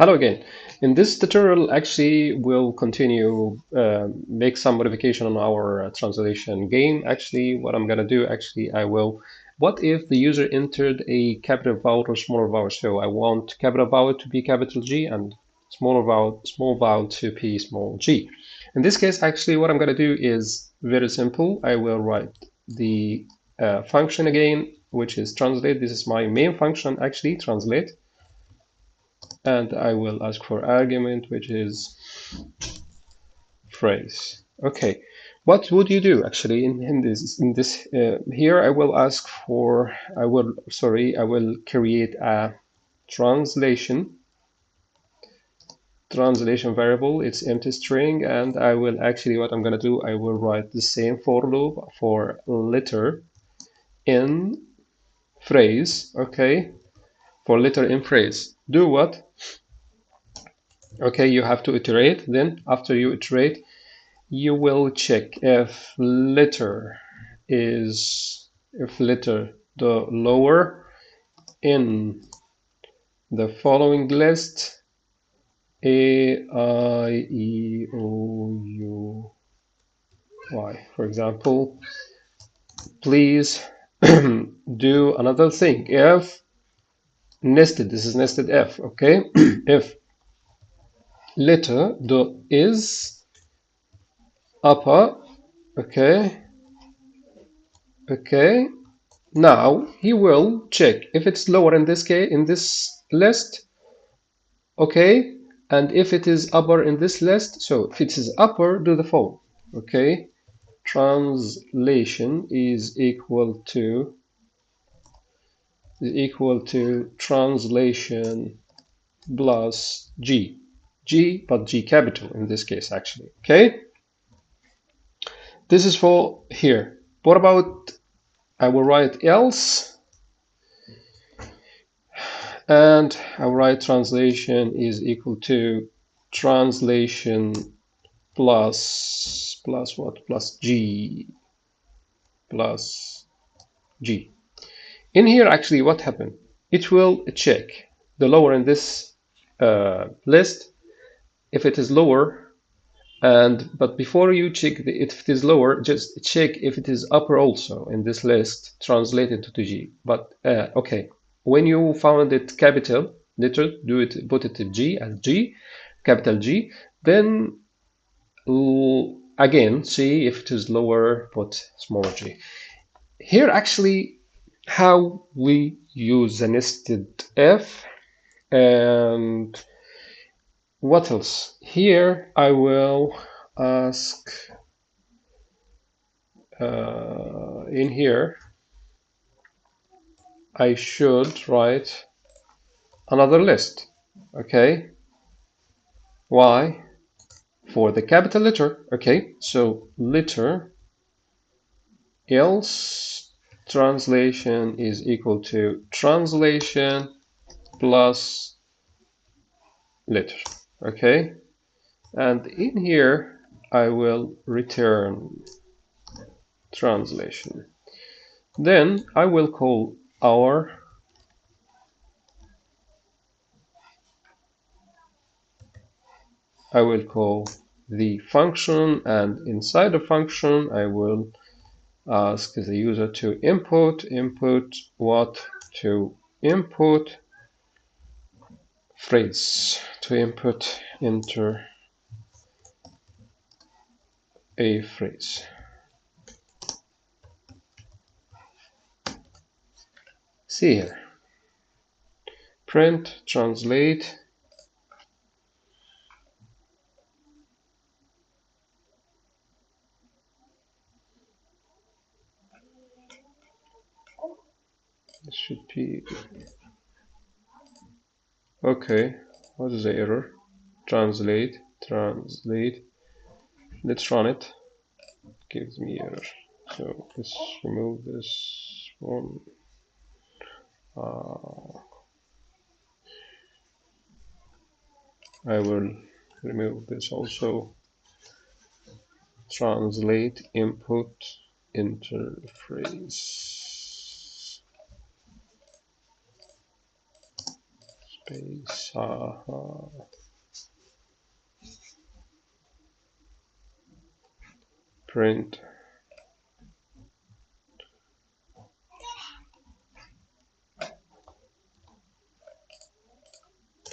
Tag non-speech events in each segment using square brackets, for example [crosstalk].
Hello again. In this tutorial, actually, we'll continue, uh, make some modification on our uh, translation game. Actually, what I'm going to do, actually, I will, what if the user entered a capital vowel or smaller vowel? So I want capital vowel to be capital G and smaller vowel, small vowel to be small g. In this case, actually, what I'm going to do is very simple. I will write the uh, function again, which is translate. This is my main function, actually, translate and I will ask for argument which is phrase. Okay. What would you do actually in, in this in this uh, here I will ask for I will sorry I will create a translation. Translation variable it's empty string and I will actually what I'm gonna do I will write the same for loop for letter in phrase okay for letter in phrase. Do what? Okay you have to iterate. Then after you iterate you will check if letter is if letter the lower in the following list a i e o u y. For example please [clears throat] do another thing. If nested. This is nested if okay? [clears throat] If letter the is upper okay? Okay. Now he will check if it's lower in this case in this list okay? And if it is upper in this list so if it is upper do the following okay? Translation is equal to is equal to translation plus g G, but G capital in this case, actually. Okay. This is for here. What about, I will write else, and I will write translation is equal to translation plus, plus what, plus G, plus G. In here, actually, what happened? It will check the lower in this uh, list if it is lower and but before you check the, if it is lower just check if it is upper also in this list translated to g. But uh, okay. When you found it capital letter do it put it g as g capital g then again see if it is lower put small g. Here actually how we use the nested if and what else? Here I will ask uh, in here I should write another list. Okay. Why? For the capital letter. Okay. So letter else translation is equal to translation plus letter okay? And in here I will return translation. Then I will call our I will call the function and inside the function I will ask the user to input input what to input phrase to input enter a phrase. See here. Print, translate. Be okay what is the error? Translate translate let's run it. Gives me error. So let's remove this one. Uh, I will remove this also. Translate input interface uh print.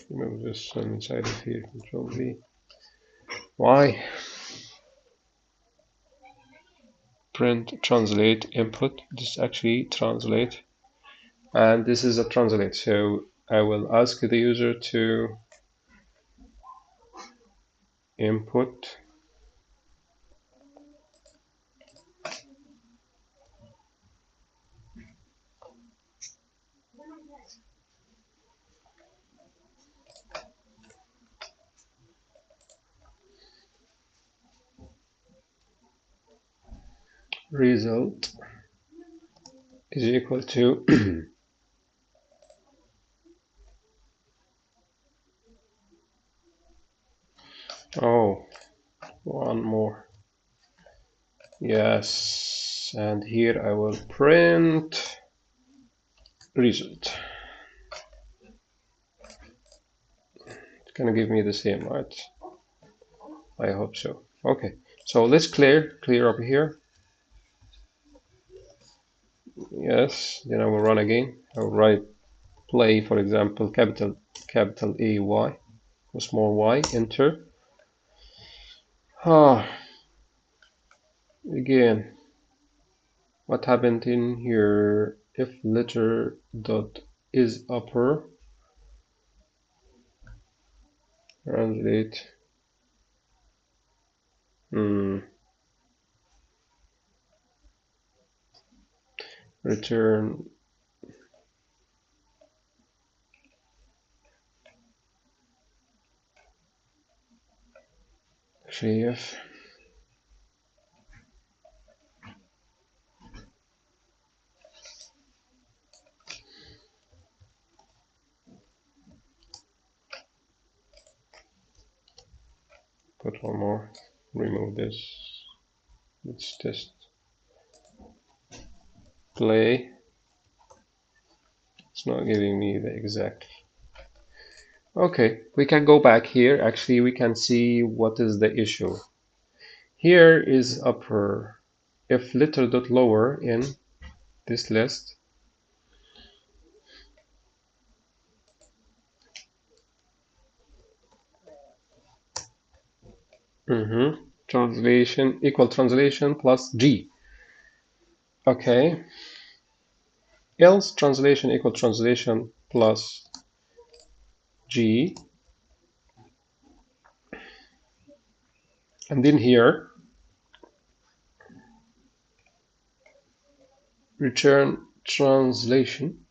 Remove this one inside of here control V. Why? print translate input. This actually translate. And this is a translate. So I will ask the user to input result is equal to [clears throat] oh one more. Yes and here I will print result. It's gonna give me the same right? I hope so. Okay so let's clear clear up here. Yes then I will run again. I will write play for example capital capital A Y small y enter ah again what happened in here? If letter dot is upper translate. Hmm. Return actually put one more remove this let's test play. It's not giving me the exact okay we can go back here. Actually we can see what is the issue. Here is upper. If little dot lower in this list mm -hmm. translation equal translation plus G. Okay. Else translation equal translation plus g. And then here return translation.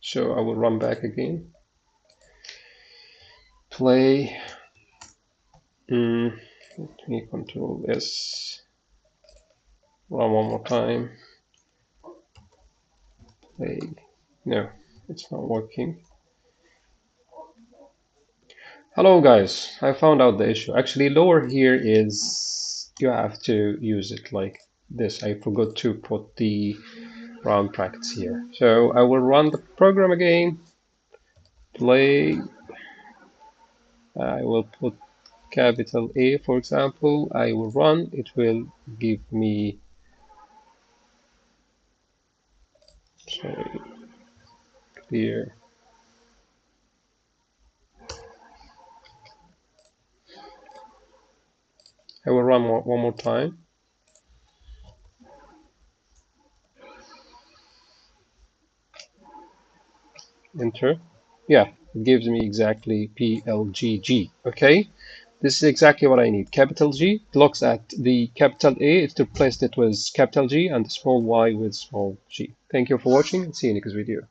So I will run back again. Play mm, let me control this run one more time. Play. No it's not working hello guys. I found out the issue. Actually lower here is you have to use it like this. I forgot to put the round brackets here. So I will run the program again. Play. I will put capital A for example. I will run. It will give me sorry clear Run more, one more time enter yeah it gives me exactly PLGG okay this is exactly what I need. Capital G looks at the capital A, it replaced it with capital G and the small y with small g. Thank you for watching and see you in the next video.